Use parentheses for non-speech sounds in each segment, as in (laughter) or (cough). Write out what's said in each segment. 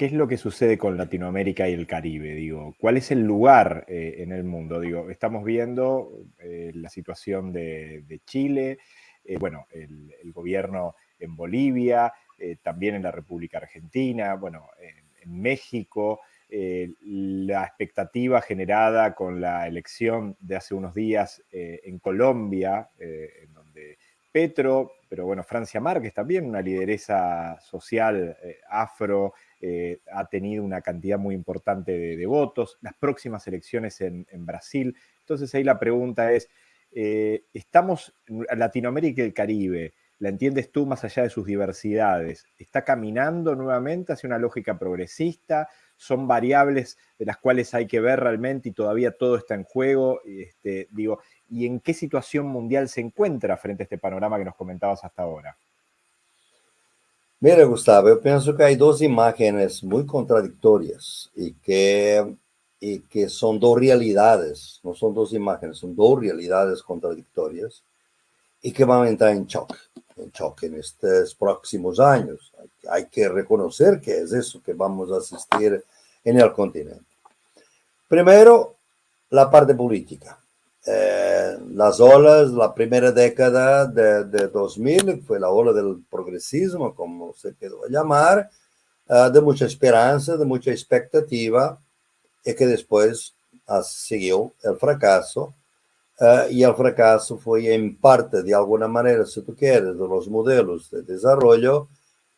¿qué es lo que sucede con Latinoamérica y el Caribe? Digo, ¿cuál es el lugar eh, en el mundo? Digo, estamos viendo eh, la situación de, Chile, eh, bueno, el, gobierno en Bolivia, también en la República Argentina, bueno, en, México, la expectativa generada con la elección de hace unos días en Colombia, en donde Petro, pero bueno, Francia Márquez también, una lideresa social afro, eh, ha tenido una cantidad muy importante de, votos, las próximas elecciones en, Brasil. Entonces ahí la pregunta es, eh, ¿estamos, Latinoamérica y el Caribe, la entiendes tú más allá de sus diversidades, está caminando nuevamente hacia una lógica progresista? ¿Son variables de las cuales hay que ver realmente y todavía todo está en juego? Este, digo, ¿Y en qué situación mundial se encuentra frente a este panorama que nos comentabas hasta ahora? Mira, Gustavo, eu penso que há duas imagens muito contraditórias e que, e que são duas realidades, não são duas imagens, são duas realidades contraditórias e que vão entrar em choque, em choque nestes próximos anos. Há que reconhecer que é isso que vamos assistir no continente. Primeiro, a parte política. Eh, las olas, la primera década de, de, 2000 fue la ola del progresismo, como se quedó a llamar, uh, de mucha esperanza, de mucha expectativa, y que después uh, siguió el fracaso. Uh, y el fracaso fue en parte, de alguna manera, si tú quieres, de los modelos de desarrollo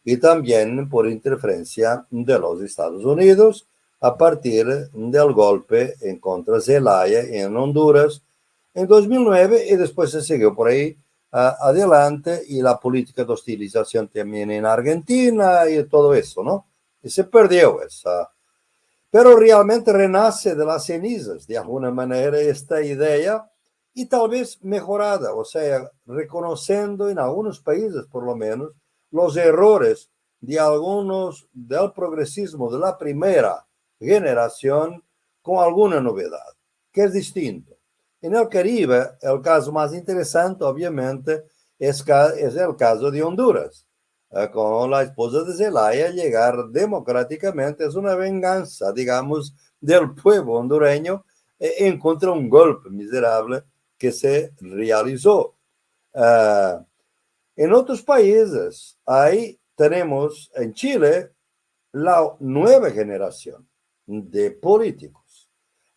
y también por interferencia de los Estados Unidos a partir del golpe en contra de Zelaya en Honduras, en 2009 y después se siguió por ahí uh, adelante y la política de hostilización también en Argentina y todo eso, ¿no? Y se perdió esa. Pero realmente renace de las cenizas, de alguna manera, esta idea y tal vez mejorada, o sea, reconociendo en algunos países por lo menos los errores de algunos del progresismo de la primera generación con alguna novedad, que es distinto. En el Caribe, el caso más interesante, obviamente, es, es el caso de Honduras. Eh, con la esposa de Zelaya llegar democráticamente es una venganza, digamos, del pueblo hondureño eh, en contra un golpe miserable que se realizó. Uh, en otros países, ahí tenemos en Chile la nueva generación de políticos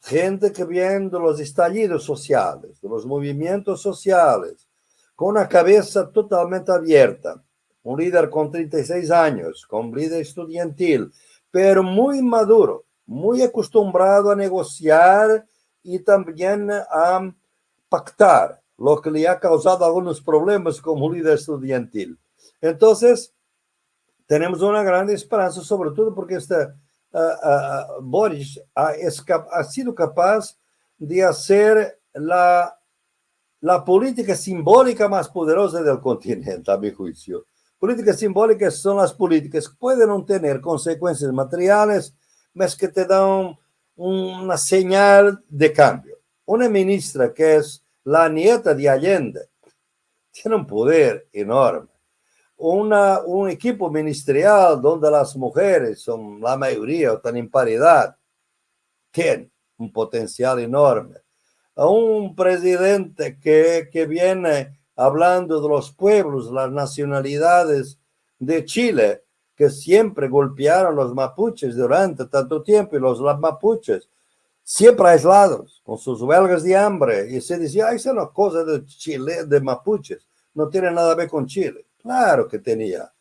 gente que viendo los estallidos sociales, los movimientos sociales, con una cabeza totalmente abierta, un líder con 36 años, con líder estudiantil, pero muy maduro, muy acostumbrado a negociar y también a pactar, lo que le ha causado algunos problemas como líder estudiantil. Entonces, tenemos una gran esperanza, sobre todo porque esta uh, Boris ha, ha, sido capaz de hacer la, la política simbólica más poderosa del continente, a mi juicio. Políticas simbólicas son las políticas que pueden no tener consecuencias materiales, mas que te dan una señal de cambio. Una ministra que es la nieta de Allende tiene un poder enorme un equipo ministerial donde las mujeres son la mayoría o están en paridad, tiene un potencial enorme. A un presidente que, que viene hablando de los pueblos, las nacionalidades de Chile, que siempre golpearon los mapuches durante tanto tiempo y los mapuches siempre aislados, con sus huelgas de hambre, y se decía, esa es una cosa de Chile, de mapuches, no tiene nada que ver con Chile. Claro que tenía.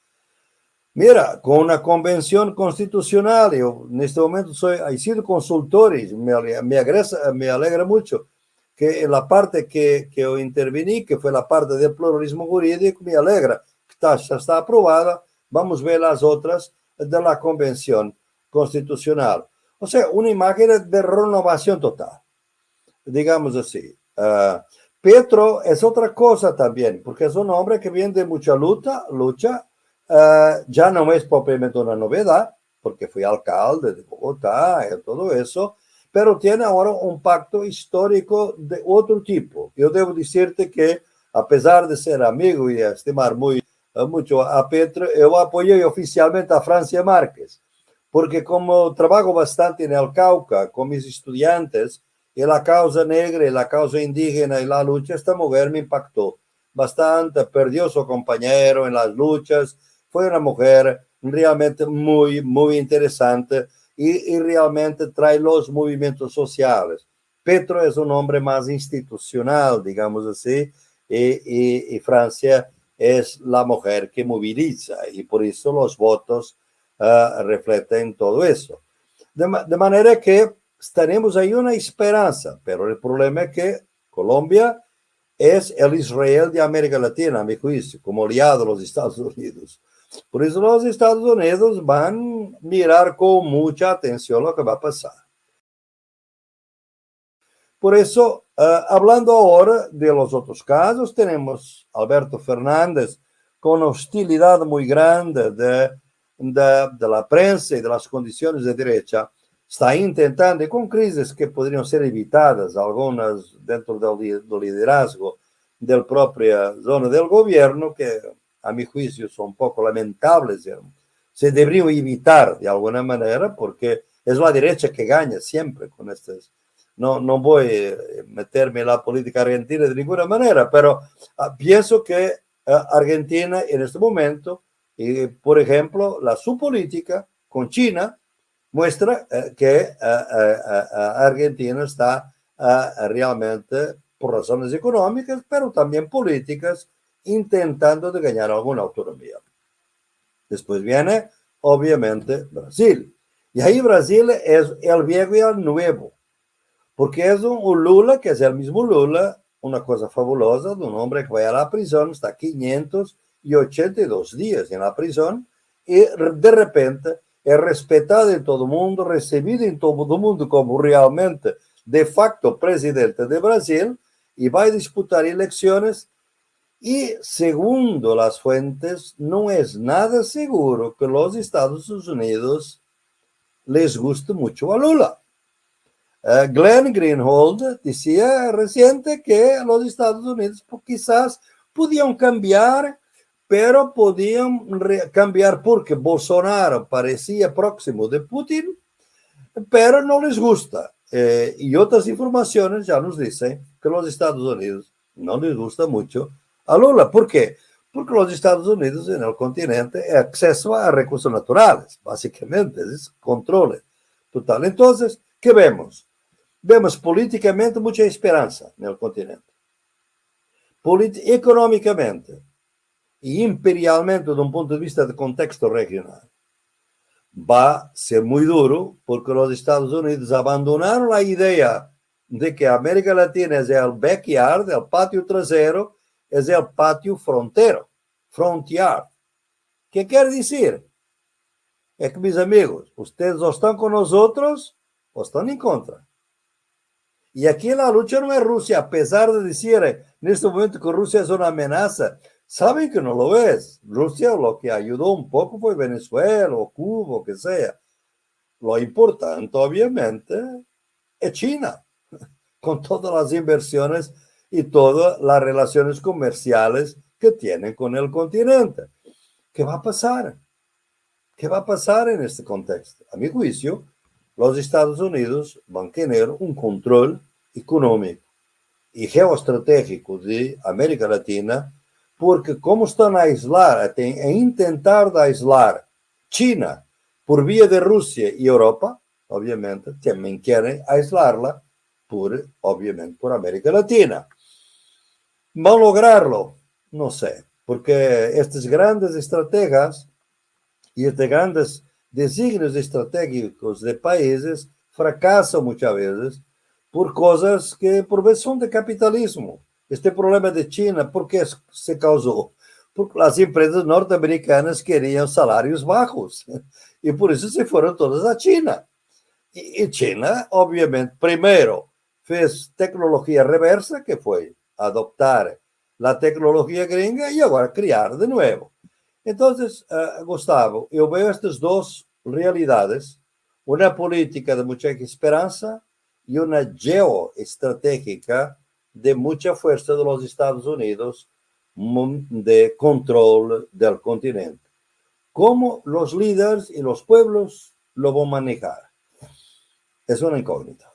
Mira, con una convención constitucional, yo en este momento soy, he sido consultor y me, me, agresa, me alegra mucho que en la parte que, que yo intervení, que fue la parte del pluralismo jurídico, me alegra que está, ya está aprobada. Vamos a ver las otras de la convención constitucional. O sea, una imagen de renovación total, digamos así. Uh, Petro es otra cosa también, porque es un hombre que viene de mucha lucha, lucha uh, ya no es propiamente una novedad, porque fue alcalde de Bogotá y todo eso, pero tiene ahora un pacto histórico de otro tipo. Yo debo decirte que, a pesar de ser amigo y estimar muy, uh, mucho a Petro, yo apoyé oficialmente a Francia Márquez, porque como trabajo bastante en el Cauca con mis estudiantes, y la causa negra y la causa indígena y la lucha, esta mujer me impactó bastante, perdió su compañero en las luchas, fue una mujer realmente muy, muy interesante y, realmente trae los movimientos sociales. Petro es un hombre más institucional, digamos así, y, Francia es la mujer que moviliza y por eso los votos uh, reflejan todo eso. De, de, manera que tenemos ahí una esperanza, pero el problema es que Colombia es el Israel de América Latina, a mi juicio, como aliado de los Estados Unidos. Por eso los Estados Unidos van a mirar con mucha atención lo que va a pasar. Por eso, uh, hablando ahora de los otros casos, tenemos Alberto Fernández con hostilidad muy grande de, de, de, la prensa y de las condiciones de derecha, está intentando, y con crisis que podrían ser evitadas, algunas dentro del liderazgo del propia zona del gobierno, que a mi juicio son un poco lamentables, se deberían evitar de alguna manera porque es la derecha que gana siempre con estas. No, no voy a meterme en la política argentina de ninguna manera, pero uh, pienso que uh, Argentina en este momento, y, por ejemplo, la su política con China muestra uh, que Argentina está realmente por razones económicas, pero también políticas, intentando de ganar alguna autonomía. Después viene, obviamente, Brasil. Y ahí Brasil es el viejo y el nuevo, porque es un Lula que es el mismo Lula, una cosa fabulosa de un hombre que va a la prisión, está 582 días en la prisión y de repente es respetado en todo mundo, recibido en todo el mundo como realmente de facto presidente de Brasil y va a disputar elecciones y segundo las fuentes, no es nada seguro que los Estados Unidos les guste mucho a Lula. Uh, Glenn Greenhold decía reciente que los Estados Unidos quizás podían cambiar, pero podían cambiar porque Bolsonaro parecía próximo de Putin, pero no les gusta. Eh, y otras informaciones ya nos dicen que los Estados Unidos no les gusta mucho a Lula. ¿Por qué? Porque los Estados Unidos en el continente es acceso a recursos naturales, básicamente, es control total. Entonces, ¿qué vemos? Vemos políticamente mucha esperanza en el continente. económicamente y imperialmente, desde un punto de vista de contexto regional, va a ser muy duro porque los Estados Unidos abandonaron la idea de que América Latina es el backyard, el patio trasero, es el patio frontero, frontier. ¿Qué quiere decir? Es que, mis amigos, ustedes están con nosotros o están en contra. Y aquí la lucha no es Rusia, a pesar de decir en este momento que Rusia es una amenaza. Saben que no lo es. Rusia lo que ayudó un poco fue Venezuela o Cuba, o que sea. Lo importante, obviamente, es China, (laughs) con todas las inversiones y todas las relaciones comerciales que tienen con el continente. ¿Qué va a pasar? ¿Qué va a pasar en este contexto? A mi juicio, los Estados Unidos van a tener un control económico y geoestratégico de América Latina, porque como están a aislar, a intentar aislar China por vía de Rusia y Europa, obviamente, también quieren aislarla por, obviamente, por América Latina. ¿Va a lograrlo? No sé, porque estos grandes estrategas y estos grandes designios estratégicos de países fracasan muchas veces por cosas que por veces son de capitalismo. Este problema de China, ¿por qué se causó? Porque las empresas norteamericanas querían salarios bajos y por eso se fueron todas a China. Y China, obviamente, primero fez tecnología reversa, que fue adoptar la tecnología gringa y ahora crear de nuevo. Entonces, uh, Gustavo, yo veo estas dos realidades, una política de mucha esperanza y una geoestratégica de mucha fuerza de los Estados Unidos de control del continente. ¿Cómo los líderes y los pueblos lo va a manejar? Es una incógnita.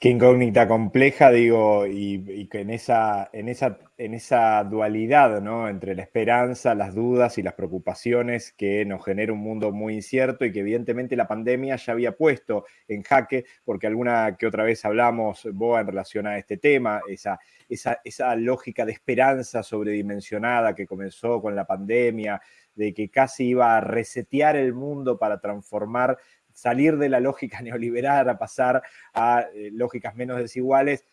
Qué incógnita compleja, digo, y, que en esa, en, esa, en esa dualidad, ¿no? Entre la esperanza, las dudas y las preocupaciones que nos genera un mundo muy incierto y que evidentemente la pandemia ya había puesto en jaque, porque alguna que otra vez hablamos, Boa, en relación a este tema, esa, esa, esa lógica de esperanza sobredimensionada que comenzó con la pandemia, de que casi iba a resetear el mundo para transformar salir de la lógica (laughs) neoliberal a pasar a eh, lógicas menos desiguales,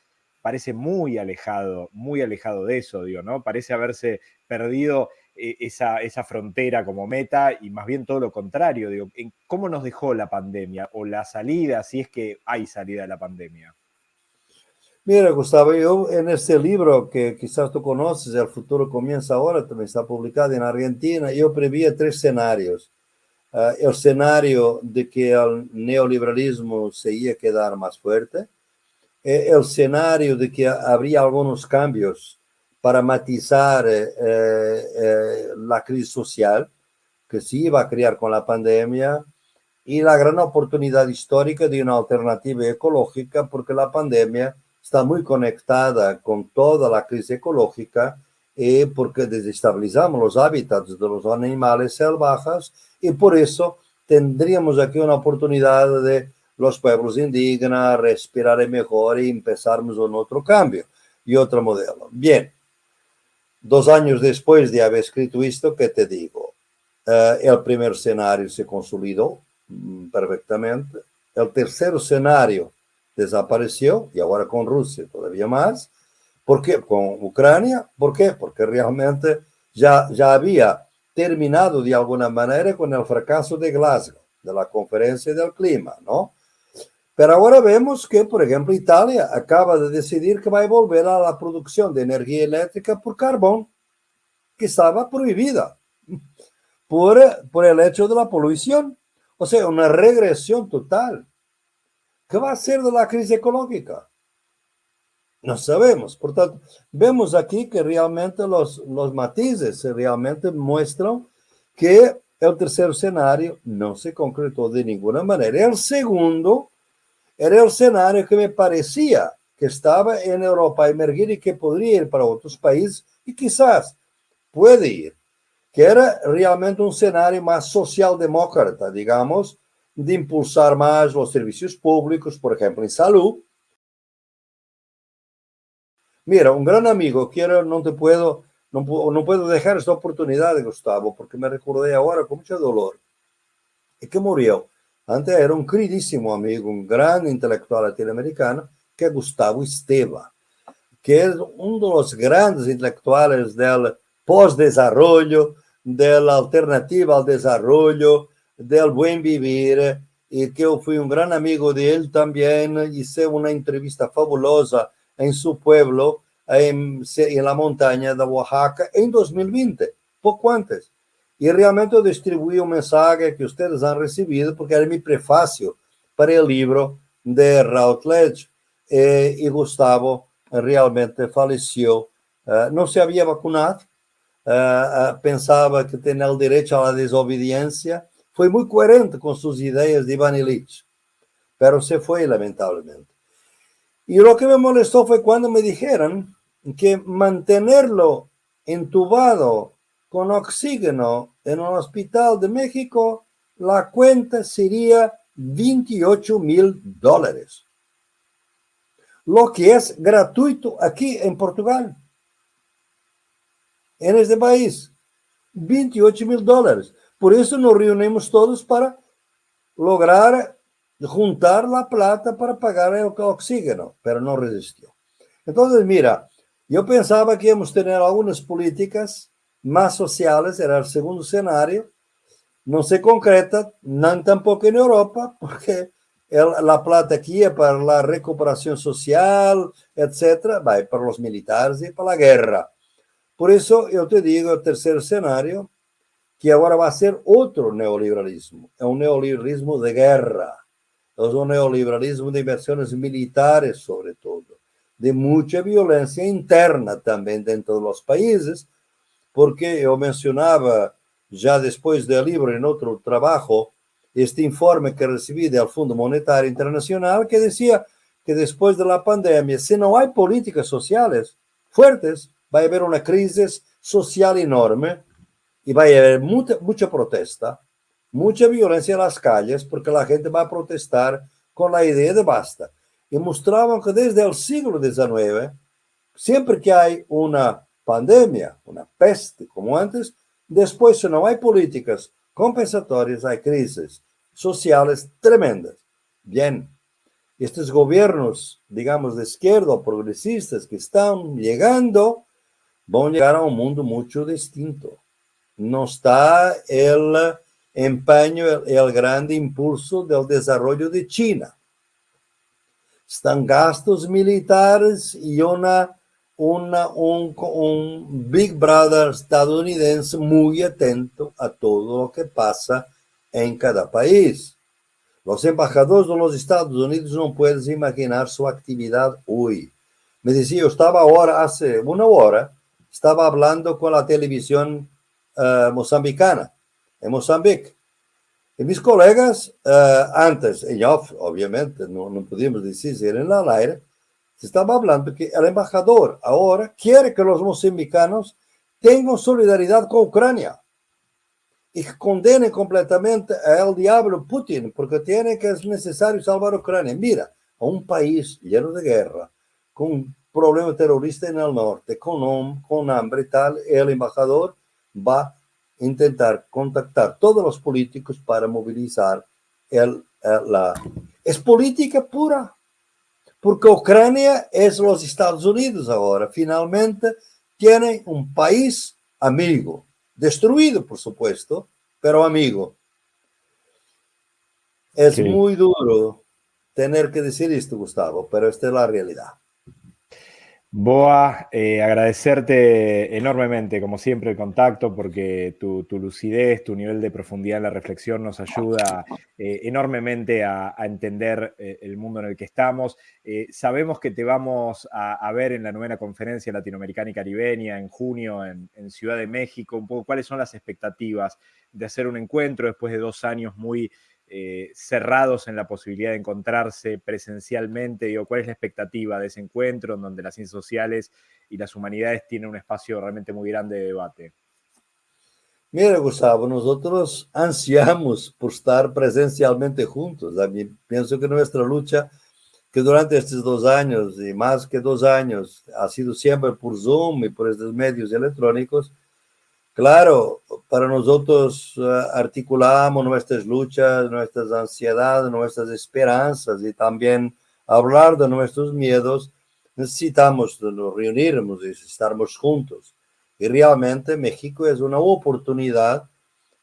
parece muy alejado, muy alejado de eso, digo, ¿no? Parece haberse perdido eh, esa, esa, frontera como meta y más bien todo lo contrario, digo, ¿cómo nos dejó la pandemia o la salida, si es que hay salida de la pandemia? Mira, Gustavo, yo en este libro que quizás tú conoces, El futuro comienza ahora, también está publicado en Argentina, yo prevía tres escenarios. Ah, el escenario de que el neoliberalismo se iba a quedar más fuerte, eh, el escenario de que habría algunos cambios para matizar eh, eh, la crisis social que se iba a crear con la pandemia y la gran oportunidad histórica de una alternativa ecológica porque la pandemia está muy conectada con toda la crisis ecológica y porque desestabilizamos los hábitats de los animales salvajes y por eso tendríamos aquí una oportunidad de los pueblos indígenas respirar mejor y empezarmos un otro cambio y otro modelo. Bien, dos años después de haber escrito esto, ¿qué te digo? Eh, el primer escenario se consolidó perfectamente, el tercer escenario desapareció y ahora con Rusia todavía más. ¿Por qué? Con Ucrania. ¿Por qué? Porque realmente ya, ya había terminado de alguna manera con el fracaso de Glasgow, de la conferencia del clima, ¿no? Pero ahora vemos que, por ejemplo, Italia acaba de decidir que va a volver a la producción de energía eléctrica por carbón, que estaba prohibida (laughs) por, por el hecho de la polución. O sea, una regresión total. ¿Qué va a ser de la crisis ecológica? No sabemos. Por tanto, vemos aquí que realmente los, los matices realmente muestran que el tercer escenario no se concretó de ninguna manera. El segundo era el escenario que me parecía que estaba en Europa emergir y que podría ir para otros países y quizás puede ir, que era realmente un escenario más socialdemócrata, digamos, de impulsar más los servicios públicos, por ejemplo, en salud, Mira, un gran amigo, quiero, no te puedo, no, no puedo dejar esta oportunidad, Gustavo, porque me recordé ahora con mucho dolor. Y que murió. Antes era un queridísimo amigo, un gran intelectual latinoamericano, que Gustavo Esteva, que uno de los grandes intelectuales del pós-desarrollo, de la alternativa al desarrollo, del buen vivir, y que yo fui un gran amigo de él también, hice una entrevista fabulosa en su pueblo, en, en la montaña de Oaxaca, en 2020, poco antes. Y realmente distribuí un mensaje que ustedes han recibido porque era mi prefacio para el libro de Routledge. Eh, y Gustavo realmente falleció. Uh, no se había vacunado, uh, uh, pensaba que tenía el derecho a la desobediencia. Fue muy coherente con sus ideas de Ivan Illich, pero se fue lamentablemente. Y lo que me molestó fue cuando me dijeron que mantenerlo entubado con oxígeno en un hospital de México, la cuenta sería 28 mil dólares. Lo que es gratuito aquí en Portugal. En este país. 28 mil dólares. Por eso nos reunimos todos para lograr juntar la plata para pagar el oxígeno, pero no resistió. Entonces, mira, yo pensaba que íbamos a tener algunas políticas más sociales, era el segundo escenario, no se concreta, no tampoco en Europa, (laughs) porque la plata aquí es para la recuperación social, etcétera, va para los militares y para la guerra. Por eso yo te digo, el tercer escenario, que ahora va a ser otro neoliberalismo, es un neoliberalismo de guerra es un neoliberalismo de inversiones militares, sobre todo, de mucha violencia interna también dentro de los países, porque yo mencionaba ya después del libro en otro trabajo, este informe que recibí del Fondo Monetario Internacional que decía que después de la pandemia, si no hay políticas sociales fuertes, va a haber una crisis social enorme y va a haber mucha, mucha protesta, mucha violencia en las calles, porque la gente va a protestar con la idea de basta. Y mostraban que desde el siglo XIX, siempre que hay una pandemia, una peste como antes, después si no hay políticas compensatorias, hay crisis sociales tremendas. Bien, estos gobiernos, digamos, de izquierda o progresistas que están llegando, van a llegar a un mundo mucho distinto. No está el empeño, el, grande impulso del desarrollo de China. Están gastos militares y una, un, un Big Brother estadounidense muy atento a todo lo que pasa en cada país. Los embajadores de los Estados Unidos no puedes imaginar su actividad hoy. Me decía, yo estaba ahora, hace una hora, estaba hablando con la televisión uh, mozambicana, en Mozambique. Y mis colegas, uh, antes, en off, obviamente, no, no podíamos en el aire, se estaba hablando que el embajador ahora quiere que los mozambicanos tengan solidaridad con Ucrania y condenen completamente al diablo Putin, porque tiene que es necesario salvar Ucrania. Mira, a un país lleno de guerra, con un problema terrorista el norte, con, con hambre y tal, el embajador va a intentar contactar todos los políticos para movilizar el, la... Es política pura, porque Ucrania es los Estados Unidos ahora. Finalmente tiene un país amigo, destruido, por supuesto, pero amigo. Es muy duro tener que decir esto, Gustavo, pero esta es la realidad. Boa, eh, agradecerte enormemente, como siempre, el contacto, porque tu, lucidez, tu nivel de profundidad en la reflexión nos ayuda eh, enormemente a, entender eh, el mundo en el que estamos. sabemos que te vamos a, ver en la novena conferencia latinoamericana y caribeña en junio en, en, Ciudad de México. Un poco cuáles son las expectativas de hacer un encuentro después de dos años muy eh, cerrados en la posibilidad de encontrarse presencialmente? Digo, ¿Cuál es la expectativa de ese encuentro en donde las ciencias sociales y las humanidades tienen un espacio realmente muy grande de debate? Mira, Gustavo, nosotros ansiamos por estar presencialmente juntos. Pienso que nuestra lucha, que durante estos dos años y más que dos años, ha sido siempre por Zoom y por estos medios electrónicos, Claro, para nosotros eh, articulamos nuestras luchas, nuestras ansiedades, nuestras esperanzas y también hablar de nuestros miedos, necesitamos nos reunirnos y estarmos juntos. Y realmente México es una oportunidad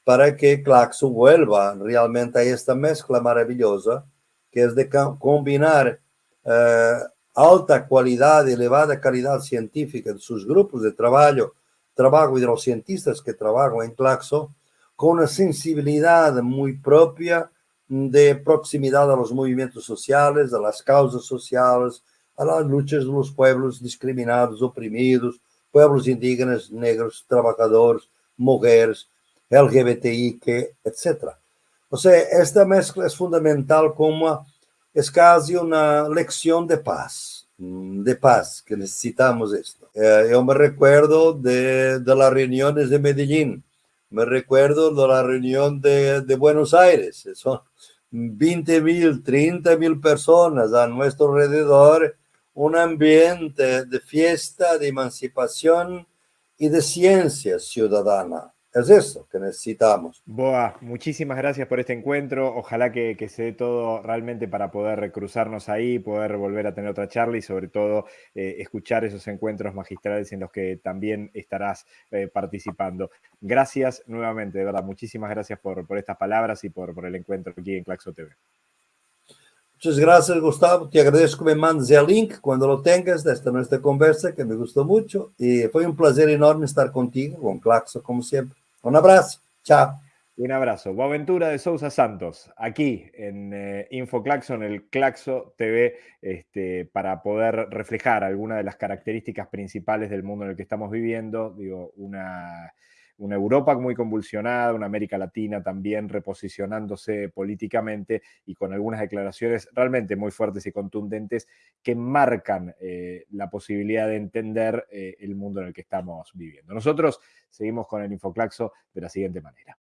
para que Claxo vuelva realmente a esta mezcla maravillosa que es de combinar eh, alta calidad, elevada calidad científica de sus grupos de trabajo trabajo y de los cientistas que trabajan en Claxo con una sensibilidad muy propia de proximidad a los movimientos sociales, a las causas sociales, a las luchas de los pueblos discriminados, oprimidos, pueblos indígenas, negros, trabajadores, mujeres, LGBTI, etc. O sea, esta mezcla es fundamental como es casi una lección de paz Mm, de paz, que necesitamos esto. Eh, yo me recuerdo de, de, las reuniones de Medellín, me recuerdo de la reunión de, de Buenos Aires, son 20 mil, 30 mil personas a nuestro alrededor, un ambiente de fiesta, de emancipación y de ciencia ciudadana. Es eso que necesitamos. Boa, muchísimas gracias por este encuentro. Ojalá que, se dé todo realmente para poder cruzarnos ahí, poder volver a tener otra charla y sobre todo eh, escuchar esos encuentros magistrales en los que también estarás eh, participando. Gracias nuevamente, de verdad. Muchísimas gracias por, por estas palabras y por, por el encuentro aquí en Claxo TV. Muchas gracias, Gustavo. Te agradezco que me mandes el link cuando lo tengas de esta nuestra conversa, que me gustó mucho. Y fue un placer enorme estar contigo, con Claxo, como siempre. Un abrazo. Chao. Un abrazo. Boaventura de Sousa Santos, aquí en eh, InfoClaxo, en el Claxo TV, este, para poder reflejar algunas de las características principales del mundo en el que estamos viviendo. Digo, una, una Europa muy convulsionada, una América Latina también reposicionándose políticamente y con algunas declaraciones realmente muy fuertes y contundentes que marcan eh, la posibilidad de entender eh, el mundo en el que estamos viviendo. Nosotros seguimos con el Infoclaxo de la siguiente manera.